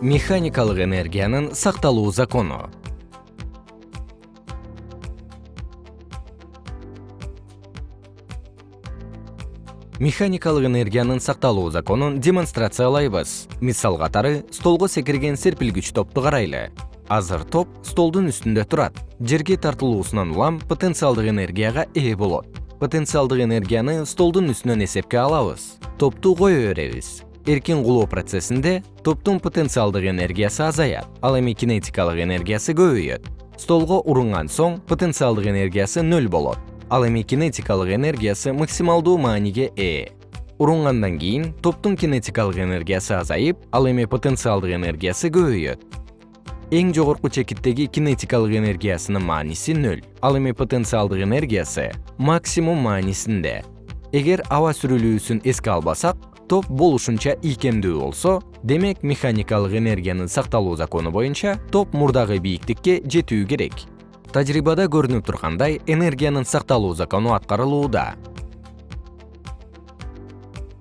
механикалык энергиянын сакталуу закону. Механикалык энергиянын сакталуу законун демонстрациялайбыз. Мисал катары столго секирген серпилгич топту карайлы. Азыр топ столдун үстүндө турат. Жерге тартылуусунан улам потенциалдык энергияга ээ болот. Потенциалдык энергияны столдун үстүнөн эсепке алабыз. Топту кое беребиз эркин кулоо процессинде топтун потенциалдык энергиясы азаят ал эми кинетикалык энергиясы көбөйөт. Столго урунган соң потенциалдык энергиясы нөл болот ал эми кинетикалык энергиясы максималдуу мааниге ээ. Урунгандан кийин топтун кинетикалык энергиясы азайып ал эми потенциалдык энергиясы көбөйөт. Эң жогорку чекиттеги кинетикалык энергиясынын мааниси нөл ал эми потенциалдык энергиясы максимум маанисинде эгер аба сүрүлүүсүн эске албасак топ болушунча ийкемдүү болсо демек механикалык энергиянын сакталуу закону боюнча топ мурдагы бийиктикке жетүү керек. Тажрыйбада көрүнүп тургандай энергиянын сакталуу закону аткарылууда.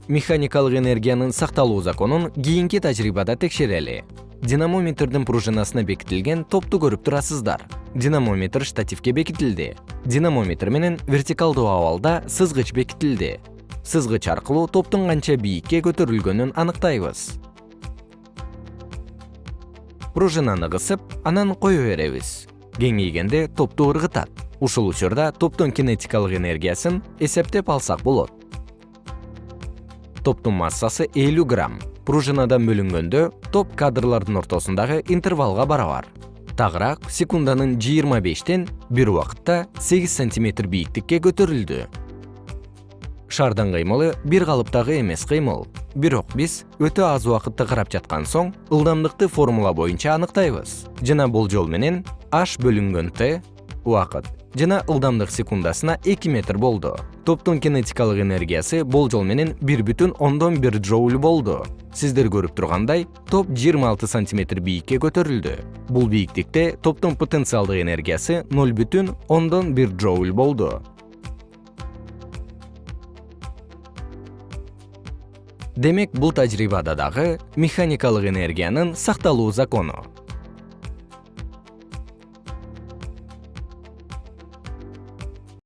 Механикалык энергиянын сакталуу законун кийинки тажрыйбада текшерели. Динамометрдин пружинасына бекитилген топту көрүп турасыздар. Динамометр штативке бекитилди. Динамометр менен вертикалдуу абалда сызгыч бекитилди сызгыч аркылуу топтун канча бийикке көтөрүлгөнүн аныктайбыз. Пружинаны кысып анан кое беребиз. Кеңейгенде топту ыргытат. Ушул учурда топтун кинетикалык энергиясын эсептеп алсак болот. Топтун массасы элүү грамм. Пружинадан бөлүнгөндө топ кадрлардын ортосундагы интервалга барабар. Тагыраак секунданын жыйырма бештен бир убакытта сегиз сантиметр бийиктикке көтөрүлдү шардын кыймылы бир калыптагы эмес кыймыл. Бирок биз өтө аз убакытты карап жаткан соң ылдамдыкты формула боюнча аныктайбыз. Жана болжол менен h бөлүнгөн t убакыт жана ылдамдык секундасына эки метр болду. Топтун кинетикалык энергиясы болжол менен бир бүтүн ондон бир джоуль болду. Сиздер көрүп тургандай топ жыйырма алты сантиметр бийикке көтөрүлдү. Бул бийиктикте топтун потенциалдык энергиясы ноль бүтүн ондон бир джоуль болду демек бул тажрыйбада дагы механикалык энергиянын сакталуу закону